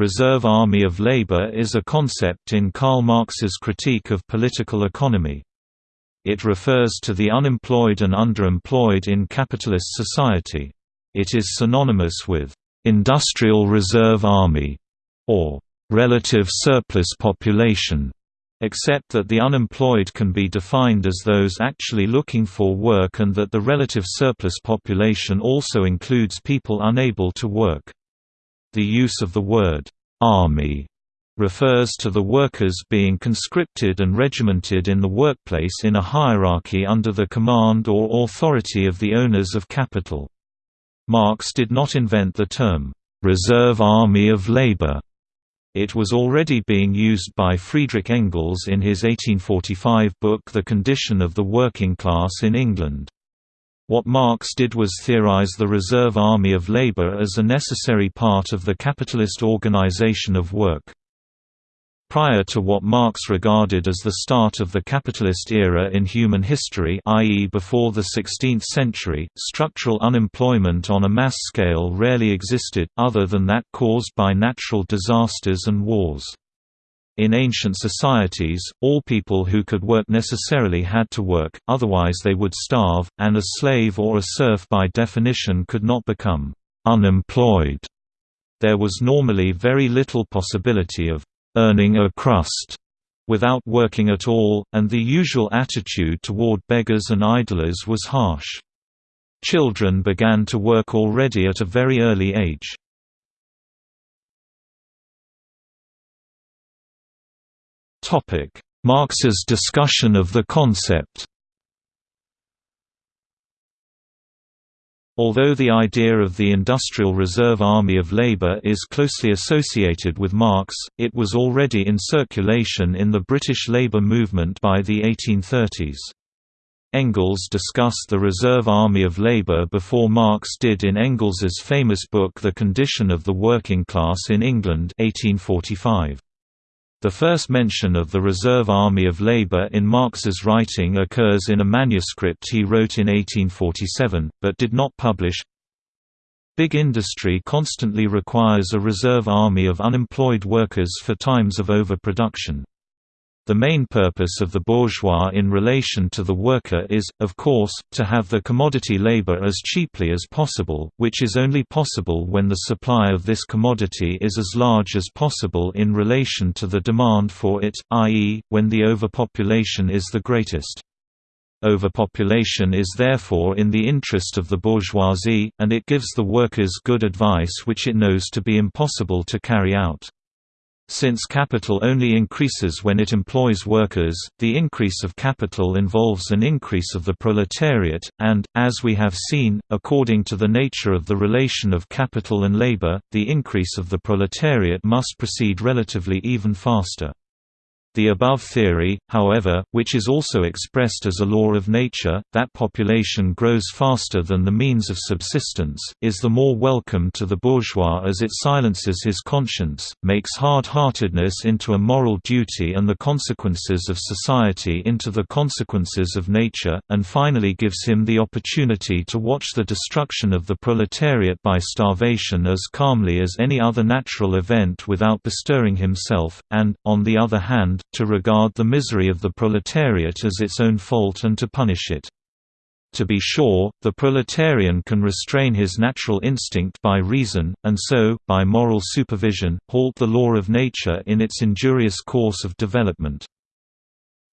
Reserve Army of Labor is a concept in Karl Marx's critique of political economy. It refers to the unemployed and underemployed in capitalist society. It is synonymous with «industrial reserve army» or «relative surplus population», except that the unemployed can be defined as those actually looking for work and that the relative surplus population also includes people unable to work. The use of the word «army» refers to the workers being conscripted and regimented in the workplace in a hierarchy under the command or authority of the owners of capital. Marx did not invent the term, "'Reserve Army of Labor' It was already being used by Friedrich Engels in his 1845 book The Condition of the Working Class in England. What Marx did was theorize the reserve army of labor as a necessary part of the capitalist organization of work. Prior to what Marx regarded as the start of the capitalist era in human history i.e. before the 16th century, structural unemployment on a mass scale rarely existed, other than that caused by natural disasters and wars. In ancient societies, all people who could work necessarily had to work, otherwise they would starve, and a slave or a serf by definition could not become «unemployed». There was normally very little possibility of earning a crust without working at all, and the usual attitude toward beggars and idlers was harsh. Children began to work already at a very early age. Marx's discussion of the concept Although the idea of the Industrial Reserve Army of Labour is closely associated with Marx, it was already in circulation in the British labour movement by the 1830s. Engels discussed the Reserve Army of Labour before Marx did in Engels's famous book The Condition of the Working Class in England 1845. The first mention of the Reserve Army of Labour in Marx's writing occurs in a manuscript he wrote in 1847, but did not publish. Big industry constantly requires a reserve army of unemployed workers for times of overproduction. The main purpose of the bourgeois in relation to the worker is, of course, to have the commodity labor as cheaply as possible, which is only possible when the supply of this commodity is as large as possible in relation to the demand for it, i.e., when the overpopulation is the greatest. Overpopulation is therefore in the interest of the bourgeoisie, and it gives the workers good advice which it knows to be impossible to carry out. Since capital only increases when it employs workers, the increase of capital involves an increase of the proletariat, and, as we have seen, according to the nature of the relation of capital and labor, the increase of the proletariat must proceed relatively even faster. The above theory, however, which is also expressed as a law of nature, that population grows faster than the means of subsistence, is the more welcome to the bourgeois as it silences his conscience, makes hard-heartedness into a moral duty and the consequences of society into the consequences of nature, and finally gives him the opportunity to watch the destruction of the proletariat by starvation as calmly as any other natural event without bestirring himself, and, on the other hand, to regard the misery of the proletariat as its own fault and to punish it. To be sure, the proletarian can restrain his natural instinct by reason, and so, by moral supervision, halt the law of nature in its injurious course of development.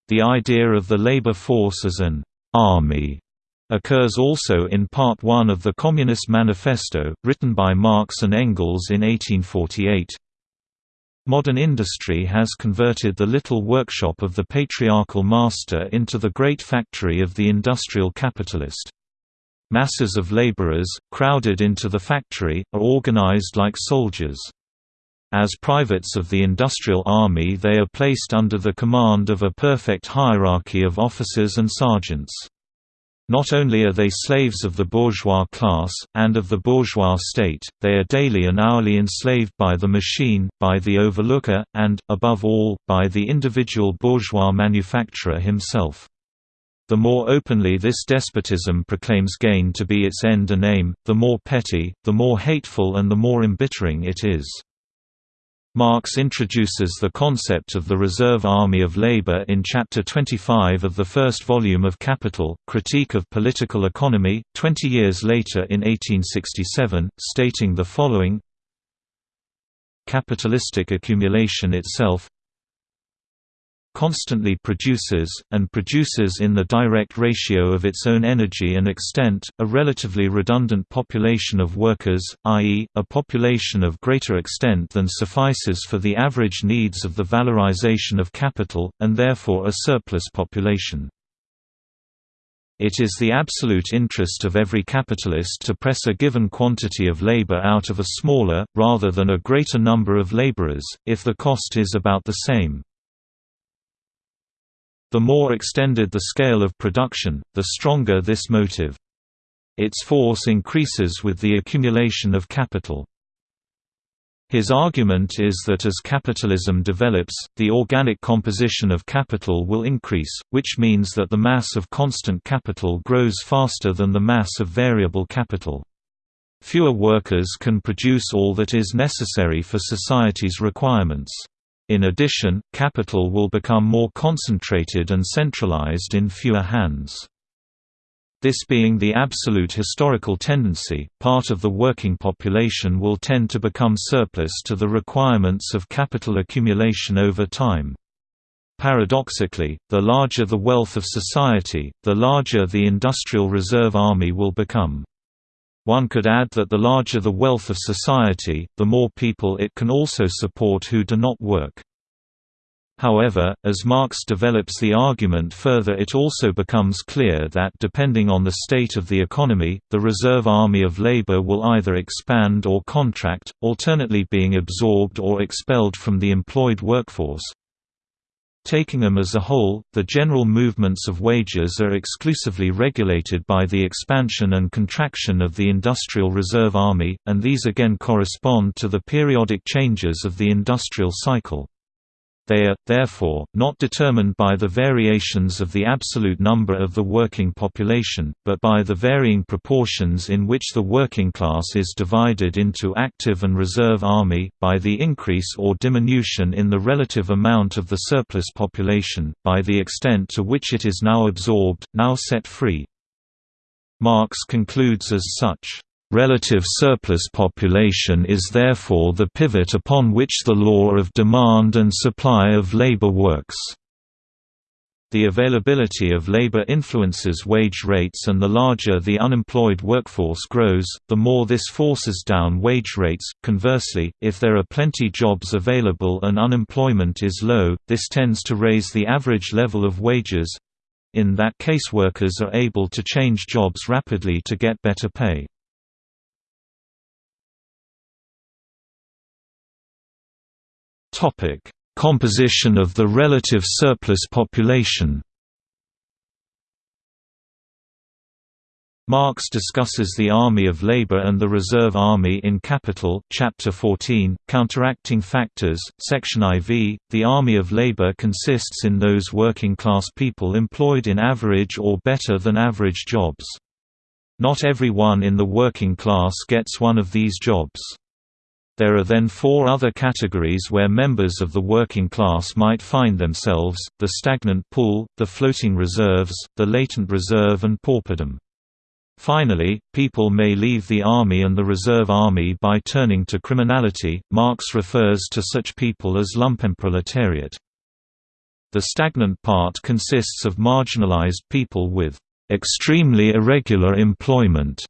The idea of the labor force as an «army» occurs also in Part 1 of the Communist Manifesto, written by Marx and Engels in 1848. Modern industry has converted the little workshop of the patriarchal master into the great factory of the industrial capitalist. Masses of laborers, crowded into the factory, are organized like soldiers. As privates of the industrial army they are placed under the command of a perfect hierarchy of officers and sergeants. Not only are they slaves of the bourgeois class, and of the bourgeois state, they are daily and hourly enslaved by the machine, by the overlooker, and, above all, by the individual bourgeois manufacturer himself. The more openly this despotism proclaims gain to be its end and aim, the more petty, the more hateful and the more embittering it is. Marx introduces the concept of the reserve army of labor in Chapter 25 of the first volume of Capital, Critique of Political Economy, 20 years later in 1867, stating the following Capitalistic accumulation itself constantly produces, and produces in the direct ratio of its own energy and extent, a relatively redundant population of workers, i.e., a population of greater extent than suffices for the average needs of the valorization of capital, and therefore a surplus population. It is the absolute interest of every capitalist to press a given quantity of labor out of a smaller, rather than a greater number of laborers, if the cost is about the same. The more extended the scale of production, the stronger this motive. Its force increases with the accumulation of capital. His argument is that as capitalism develops, the organic composition of capital will increase, which means that the mass of constant capital grows faster than the mass of variable capital. Fewer workers can produce all that is necessary for society's requirements. In addition, capital will become more concentrated and centralized in fewer hands. This being the absolute historical tendency, part of the working population will tend to become surplus to the requirements of capital accumulation over time. Paradoxically, the larger the wealth of society, the larger the industrial reserve army will become. One could add that the larger the wealth of society, the more people it can also support who do not work. However, as Marx develops the argument further it also becomes clear that depending on the state of the economy, the reserve army of labor will either expand or contract, alternately being absorbed or expelled from the employed workforce. Taking them as a whole, the general movements of wages are exclusively regulated by the expansion and contraction of the industrial reserve army, and these again correspond to the periodic changes of the industrial cycle. They are, therefore, not determined by the variations of the absolute number of the working population, but by the varying proportions in which the working class is divided into active and reserve army, by the increase or diminution in the relative amount of the surplus population, by the extent to which it is now absorbed, now set free. Marx concludes as such. Relative surplus population is therefore the pivot upon which the law of demand and supply of labor works. The availability of labor influences wage rates and the larger the unemployed workforce grows, the more this forces down wage rates. Conversely, if there are plenty jobs available and unemployment is low, this tends to raise the average level of wages. In that case workers are able to change jobs rapidly to get better pay. Topic: Composition of the relative surplus population. Marx discusses the army of labor and the reserve army in Capital, Chapter 14, Counteracting Factors, Section IV. The army of labor consists in those working-class people employed in average or better than average jobs. Not everyone in the working class gets one of these jobs. There are then four other categories where members of the working class might find themselves, the stagnant pool, the floating reserves, the latent reserve and pauperdom. Finally, people may leave the army and the reserve army by turning to criminality. Marx refers to such people as lumpenproletariat. The stagnant part consists of marginalized people with extremely irregular employment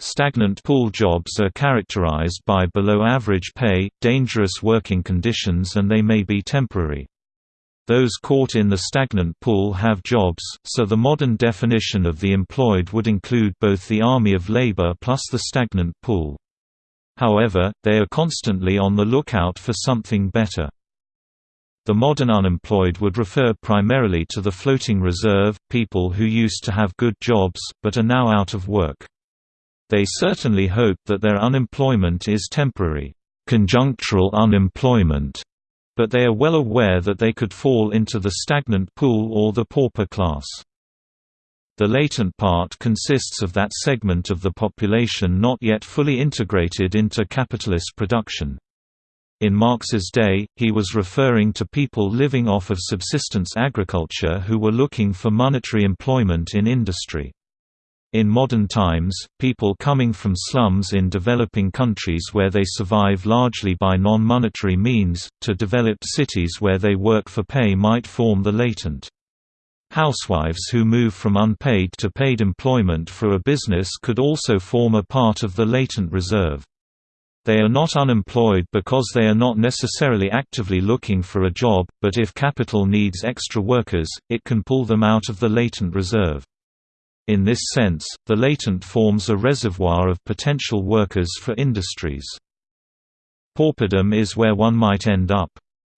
Stagnant pool jobs are characterized by below-average pay, dangerous working conditions and they may be temporary. Those caught in the stagnant pool have jobs, so the modern definition of the employed would include both the army of labor plus the stagnant pool. However, they are constantly on the lookout for something better. The modern unemployed would refer primarily to the floating reserve, people who used to have good jobs, but are now out of work. They certainly hope that their unemployment is temporary, conjunctural unemployment, but they are well aware that they could fall into the stagnant pool or the pauper class. The latent part consists of that segment of the population not yet fully integrated into capitalist production. In Marx's day, he was referring to people living off of subsistence agriculture who were looking for monetary employment in industry. In modern times, people coming from slums in developing countries where they survive largely by non-monetary means, to developed cities where they work for pay might form the latent. Housewives who move from unpaid to paid employment for a business could also form a part of the latent reserve. They are not unemployed because they are not necessarily actively looking for a job, but if capital needs extra workers, it can pull them out of the latent reserve. In this sense, the latent forms a reservoir of potential workers for industries. Pauperdom is where one might end up.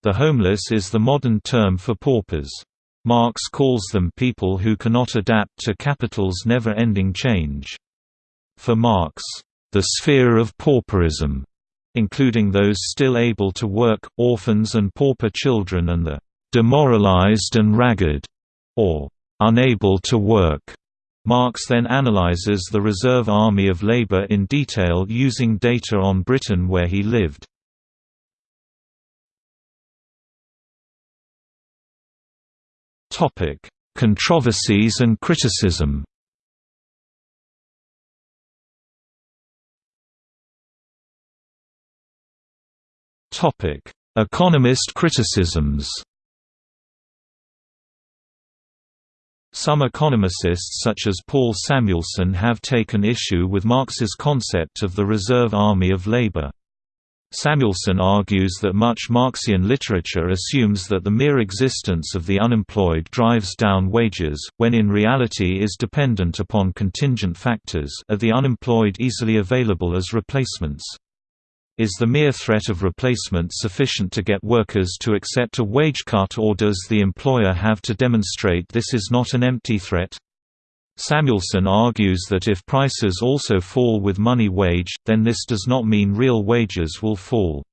The homeless is the modern term for paupers. Marx calls them people who cannot adapt to capital's never-ending change. For Marx, the sphere of pauperism, including those still able to work, orphans and pauper children and the demoralized and ragged, or unable to work, Marx then analyzes the reserve army of labor in detail using data on Britain where he lived. Topic: Controversies and criticism Topic: Economist criticisms Some economists such as Paul Samuelson have taken issue with Marx's concept of the reserve army of labor. Samuelson argues that much Marxian literature assumes that the mere existence of the unemployed drives down wages, when in reality is dependent upon contingent factors are the unemployed easily available as replacements. Is the mere threat of replacement sufficient to get workers to accept a wage cut or does the employer have to demonstrate this is not an empty threat? Samuelson argues that if prices also fall with money wage, then this does not mean real wages will fall.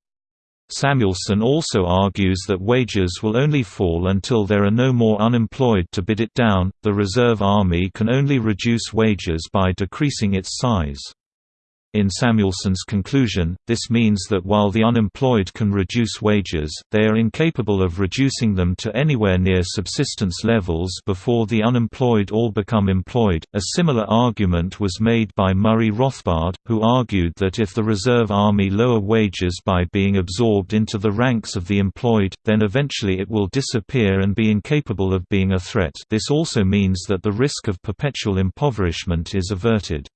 Samuelson also argues that wages will only fall until there are no more unemployed to bid it down. The reserve army can only reduce wages by decreasing its size. In Samuelson's conclusion, this means that while the unemployed can reduce wages, they are incapable of reducing them to anywhere near subsistence levels before the unemployed all become employed. A similar argument was made by Murray Rothbard, who argued that if the reserve army lower wages by being absorbed into the ranks of the employed, then eventually it will disappear and be incapable of being a threat. This also means that the risk of perpetual impoverishment is averted.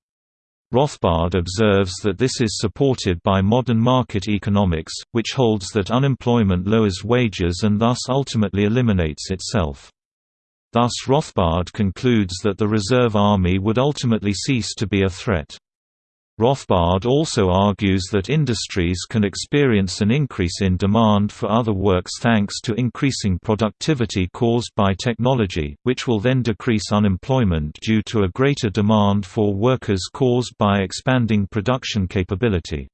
Rothbard observes that this is supported by modern market economics, which holds that unemployment lowers wages and thus ultimately eliminates itself. Thus Rothbard concludes that the reserve army would ultimately cease to be a threat. Rothbard also argues that industries can experience an increase in demand for other works thanks to increasing productivity caused by technology, which will then decrease unemployment due to a greater demand for workers caused by expanding production capability.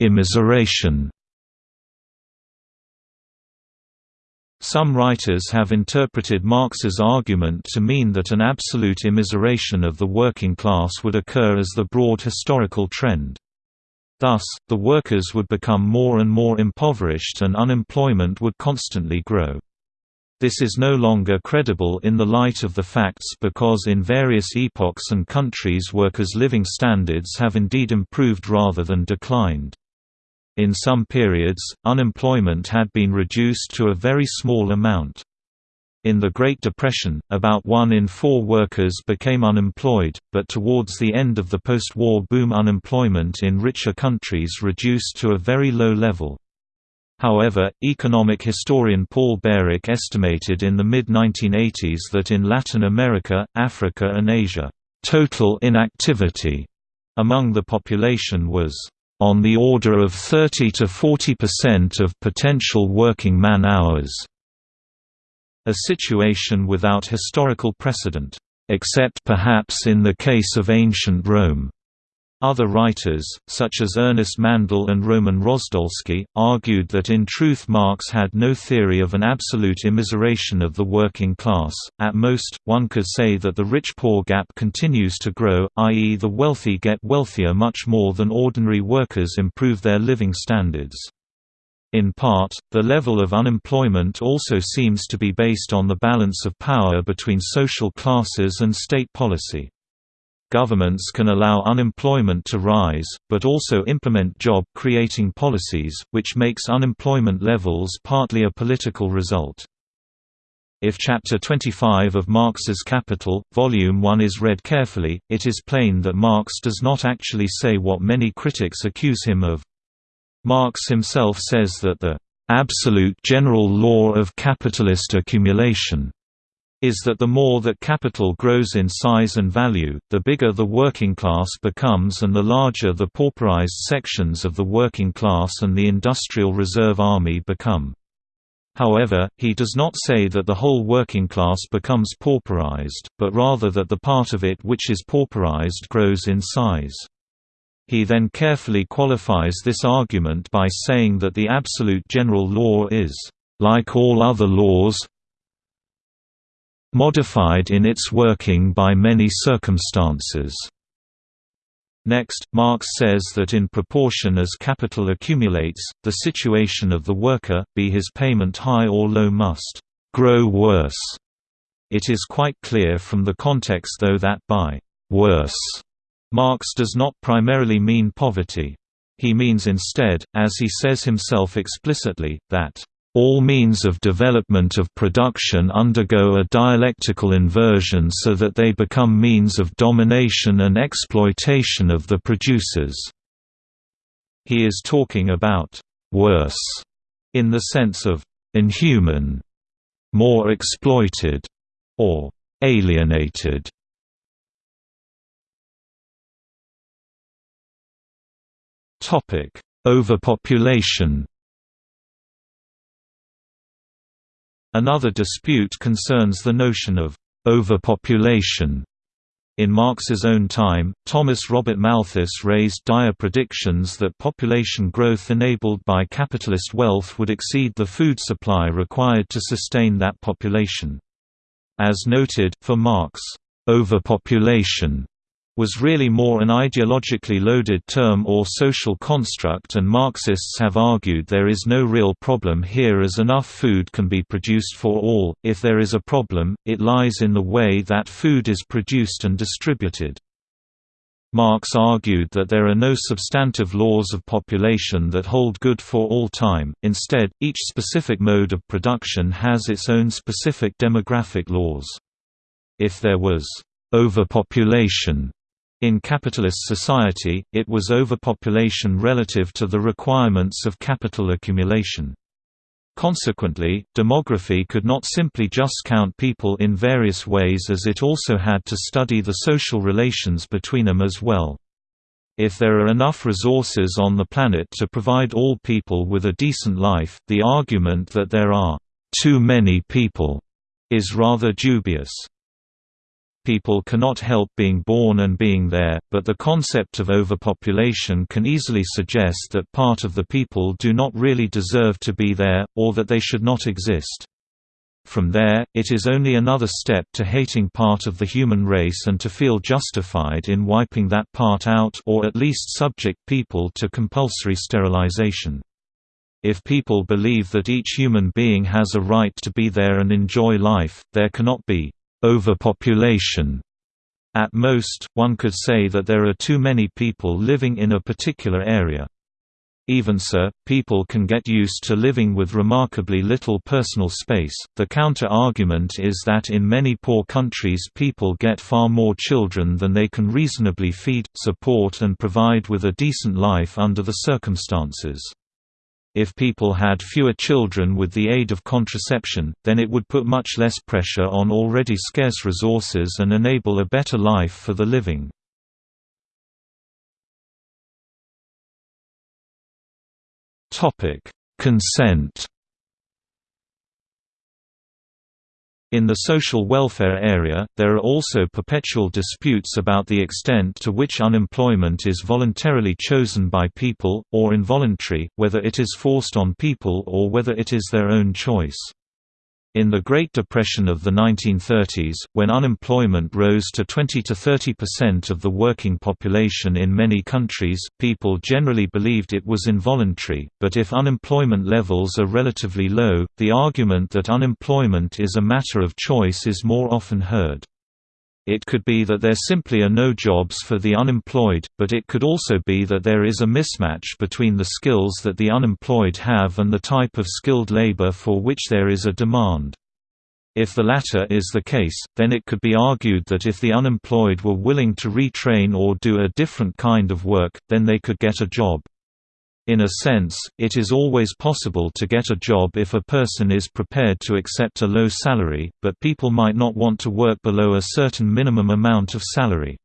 Immiseration Some writers have interpreted Marx's argument to mean that an absolute immiseration of the working class would occur as the broad historical trend. Thus, the workers would become more and more impoverished and unemployment would constantly grow. This is no longer credible in the light of the facts because in various epochs and countries workers' living standards have indeed improved rather than declined. In some periods, unemployment had been reduced to a very small amount. In the Great Depression, about one in four workers became unemployed, but towards the end of the post-war boom unemployment in richer countries reduced to a very low level. However, economic historian Paul Bairoch estimated in the mid-1980s that in Latin America, Africa and Asia, "...total inactivity," among the population was on the order of 30 to 40% of potential working man-hours. A situation without historical precedent, except perhaps in the case of ancient Rome. Other writers, such as Ernest Mandel and Roman Rosdolsky, argued that in truth Marx had no theory of an absolute immiseration of the working class. At most, one could say that the rich-poor gap continues to grow, i.e. the wealthy get wealthier much more than ordinary workers improve their living standards. In part, the level of unemployment also seems to be based on the balance of power between social classes and state policy. Governments can allow unemployment to rise, but also implement job-creating policies, which makes unemployment levels partly a political result. If Chapter 25 of Marx's Capital, Volume 1 is read carefully, it is plain that Marx does not actually say what many critics accuse him of. Marx himself says that the "...absolute general law of capitalist accumulation," is that the more that capital grows in size and value, the bigger the working class becomes and the larger the pauperized sections of the working class and the industrial reserve army become. However, he does not say that the whole working class becomes pauperized, but rather that the part of it which is pauperized grows in size. He then carefully qualifies this argument by saying that the absolute general law is, like all other laws, modified in its working by many circumstances. Next, Marx says that in proportion as capital accumulates, the situation of the worker, be his payment high or low must grow worse. It is quite clear from the context though that by «worse» Marx does not primarily mean poverty. He means instead, as he says himself explicitly, that all means of development of production undergo a dialectical inversion so that they become means of domination and exploitation of the producers. He is talking about «worse» in the sense of «inhuman», «more exploited» or «alienated». Overpopulation Another dispute concerns the notion of overpopulation. In Marx's own time, Thomas Robert Malthus raised dire predictions that population growth enabled by capitalist wealth would exceed the food supply required to sustain that population. As noted, for Marx, overpopulation was really more an ideologically loaded term or social construct and Marxists have argued there is no real problem here as enough food can be produced for all, if there is a problem, it lies in the way that food is produced and distributed. Marx argued that there are no substantive laws of population that hold good for all time, instead, each specific mode of production has its own specific demographic laws. If there was overpopulation in capitalist society, it was overpopulation relative to the requirements of capital accumulation. Consequently, demography could not simply just count people in various ways as it also had to study the social relations between them as well. If there are enough resources on the planet to provide all people with a decent life, the argument that there are too many people is rather dubious people cannot help being born and being there, but the concept of overpopulation can easily suggest that part of the people do not really deserve to be there, or that they should not exist. From there, it is only another step to hating part of the human race and to feel justified in wiping that part out or at least subject people to compulsory sterilization. If people believe that each human being has a right to be there and enjoy life, there cannot be overpopulation. At most, one could say that there are too many people living in a particular area. Even so, people can get used to living with remarkably little personal space. The counter argument is that in many poor countries people get far more children than they can reasonably feed, support, and provide with a decent life under the circumstances. If people had fewer children with the aid of contraception, then it would put much less pressure on already scarce resources and enable a better life for the living. Consent In the social welfare area, there are also perpetual disputes about the extent to which unemployment is voluntarily chosen by people, or involuntary, whether it is forced on people or whether it is their own choice. In the Great Depression of the 1930s, when unemployment rose to 20 to 30 percent of the working population in many countries, people generally believed it was involuntary, but if unemployment levels are relatively low, the argument that unemployment is a matter of choice is more often heard. It could be that there simply are no jobs for the unemployed, but it could also be that there is a mismatch between the skills that the unemployed have and the type of skilled labor for which there is a demand. If the latter is the case, then it could be argued that if the unemployed were willing to retrain or do a different kind of work, then they could get a job. In a sense, it is always possible to get a job if a person is prepared to accept a low salary, but people might not want to work below a certain minimum amount of salary.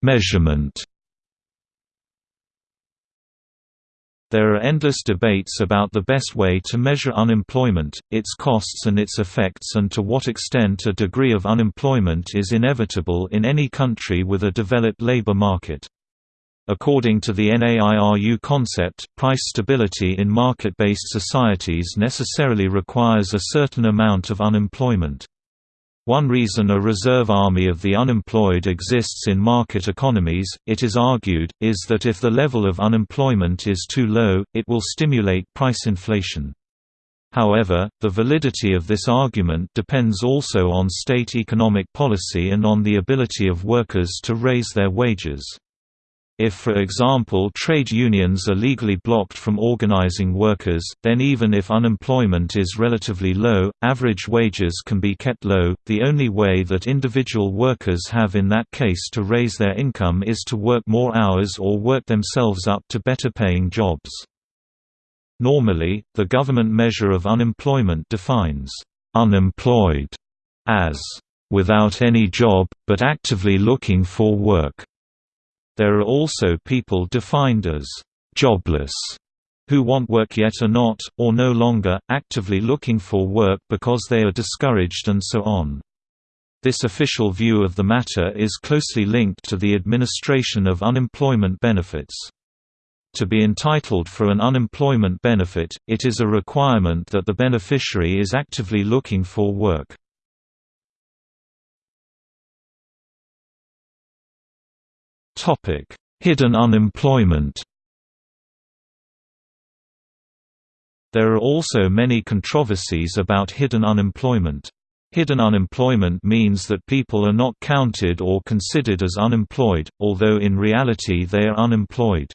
Measurement There are endless debates about the best way to measure unemployment, its costs and its effects and to what extent a degree of unemployment is inevitable in any country with a developed labor market. According to the NAIRU concept, price stability in market-based societies necessarily requires a certain amount of unemployment. One reason a reserve army of the unemployed exists in market economies, it is argued, is that if the level of unemployment is too low, it will stimulate price inflation. However, the validity of this argument depends also on state economic policy and on the ability of workers to raise their wages. If for example trade unions are legally blocked from organizing workers, then even if unemployment is relatively low, average wages can be kept low. The only way that individual workers have in that case to raise their income is to work more hours or work themselves up to better paying jobs. Normally, the government measure of unemployment defines unemployed as without any job, but actively looking for work. There are also people defined as jobless who want work yet are not, or no longer, actively looking for work because they are discouraged and so on. This official view of the matter is closely linked to the administration of unemployment benefits. To be entitled for an unemployment benefit, it is a requirement that the beneficiary is actively looking for work. Topic: Hidden unemployment. There are also many controversies about hidden unemployment. Hidden unemployment means that people are not counted or considered as unemployed, although in reality they are unemployed.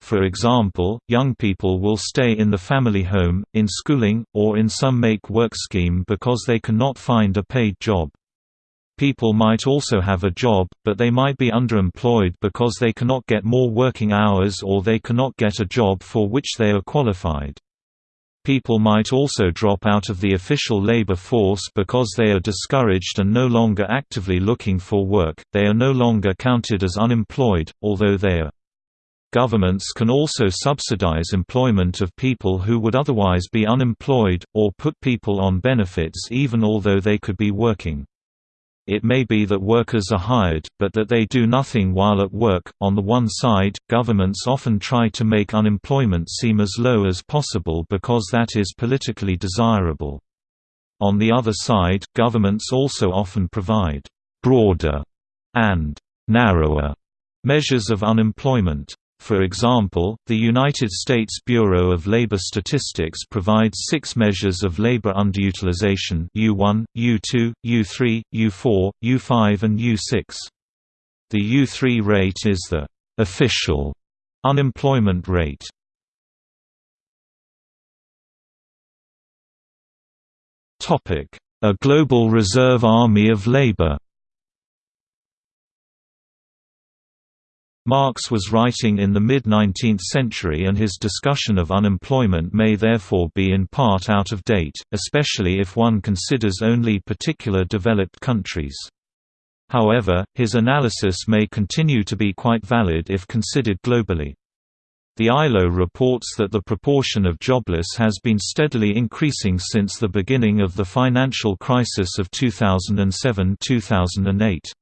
For example, young people will stay in the family home, in schooling, or in some make-work scheme because they cannot find a paid job. People might also have a job, but they might be underemployed because they cannot get more working hours or they cannot get a job for which they are qualified. People might also drop out of the official labor force because they are discouraged and no longer actively looking for work, they are no longer counted as unemployed, although they are. Governments can also subsidize employment of people who would otherwise be unemployed, or put people on benefits even although they could be working. It may be that workers are hired, but that they do nothing while at work. On the one side, governments often try to make unemployment seem as low as possible because that is politically desirable. On the other side, governments also often provide broader and narrower measures of unemployment. For example, the United States Bureau of Labor Statistics provides six measures of labor underutilization U1, U2, U3, U4, U5 and U6. The U3 rate is the «official» unemployment rate. A global reserve army of labor Marx was writing in the mid-19th century and his discussion of unemployment may therefore be in part out of date, especially if one considers only particular developed countries. However, his analysis may continue to be quite valid if considered globally. The ILO reports that the proportion of jobless has been steadily increasing since the beginning of the financial crisis of 2007–2008.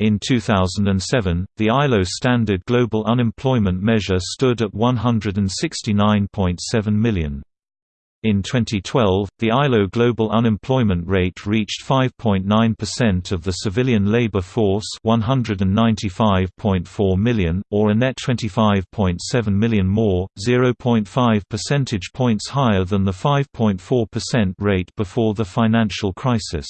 In 2007, the ILO standard global unemployment measure stood at 169.7 million. In 2012, the ILO global unemployment rate reached 5.9% of the civilian labor force 195.4 million, or a net 25.7 million more, 0.5 percentage points higher than the 5.4% rate before the financial crisis.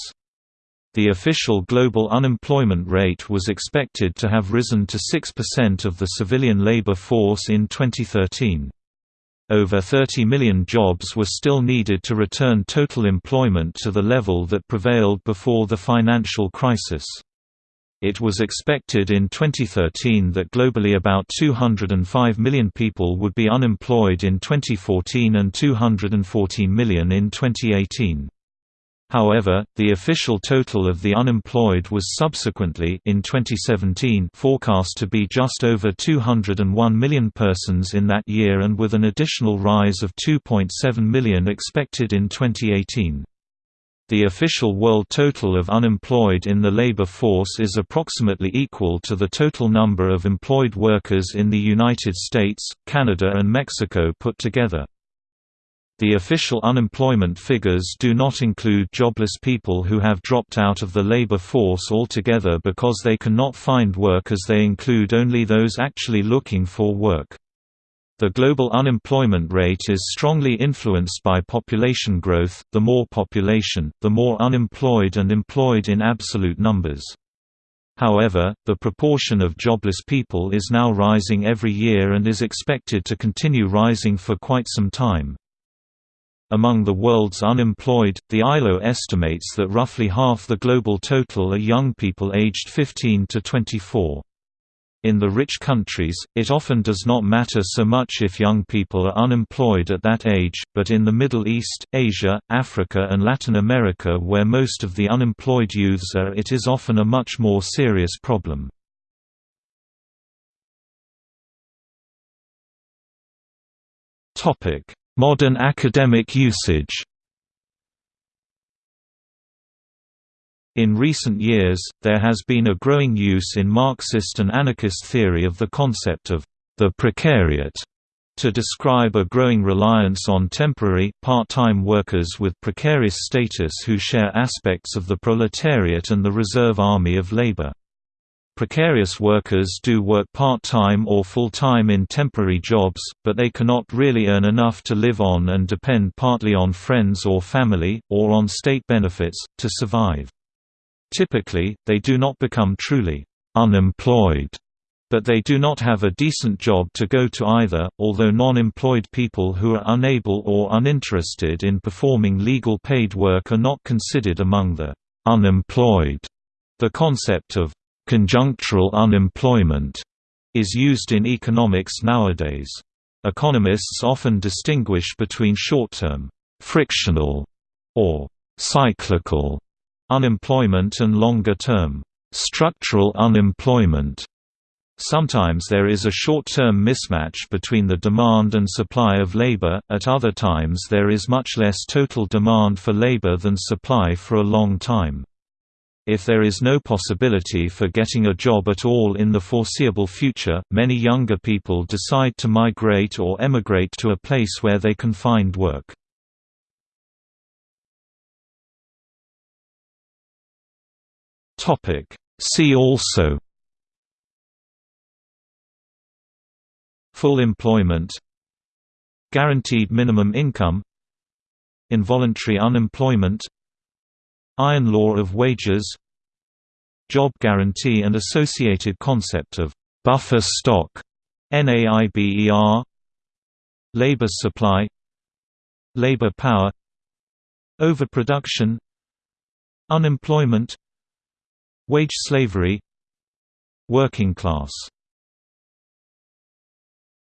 The official global unemployment rate was expected to have risen to 6% of the civilian labor force in 2013. Over 30 million jobs were still needed to return total employment to the level that prevailed before the financial crisis. It was expected in 2013 that globally about 205 million people would be unemployed in 2014 and 214 million in 2018. However, the official total of the unemployed was subsequently in 2017 forecast to be just over 201 million persons in that year and with an additional rise of 2.7 million expected in 2018. The official world total of unemployed in the labor force is approximately equal to the total number of employed workers in the United States, Canada and Mexico put together. The official unemployment figures do not include jobless people who have dropped out of the labor force altogether because they cannot find work as they include only those actually looking for work. The global unemployment rate is strongly influenced by population growth, the more population, the more unemployed and employed in absolute numbers. However, the proportion of jobless people is now rising every year and is expected to continue rising for quite some time. Among the world's unemployed, the ILO estimates that roughly half the global total are young people aged 15 to 24. In the rich countries, it often does not matter so much if young people are unemployed at that age, but in the Middle East, Asia, Africa and Latin America where most of the unemployed youths are it is often a much more serious problem. Modern academic usage In recent years, there has been a growing use in Marxist and anarchist theory of the concept of the precariat to describe a growing reliance on temporary, part-time workers with precarious status who share aspects of the proletariat and the reserve army of labor. Precarious workers do work part-time or full-time in temporary jobs, but they cannot really earn enough to live on and depend partly on friends or family, or on state benefits, to survive. Typically, they do not become truly unemployed, but they do not have a decent job to go to either, although non-employed people who are unable or uninterested in performing legal paid work are not considered among the unemployed. The concept of Conjunctural unemployment is used in economics nowadays. Economists often distinguish between short-term, frictional, or cyclical unemployment and longer-term, structural unemployment. Sometimes there is a short-term mismatch between the demand and supply of labor, at other times there is much less total demand for labor than supply for a long time. If there is no possibility for getting a job at all in the foreseeable future, many younger people decide to migrate or emigrate to a place where they can find work. See also Full employment Guaranteed minimum income Involuntary unemployment Iron law of wages Job guarantee and associated concept of buffer stock NAIRU Labor supply Labor power Overproduction Unemployment Wage slavery Working class